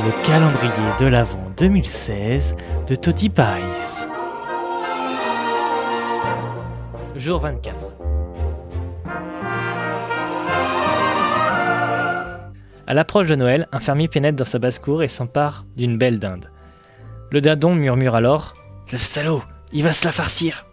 le calendrier de l'Avent 2016 de Toti Pies. Jour 24. À l'approche de Noël, un fermier pénètre dans sa basse-cour et s'empare d'une belle dinde. Le dindon murmure alors Le salaud, il va se la farcir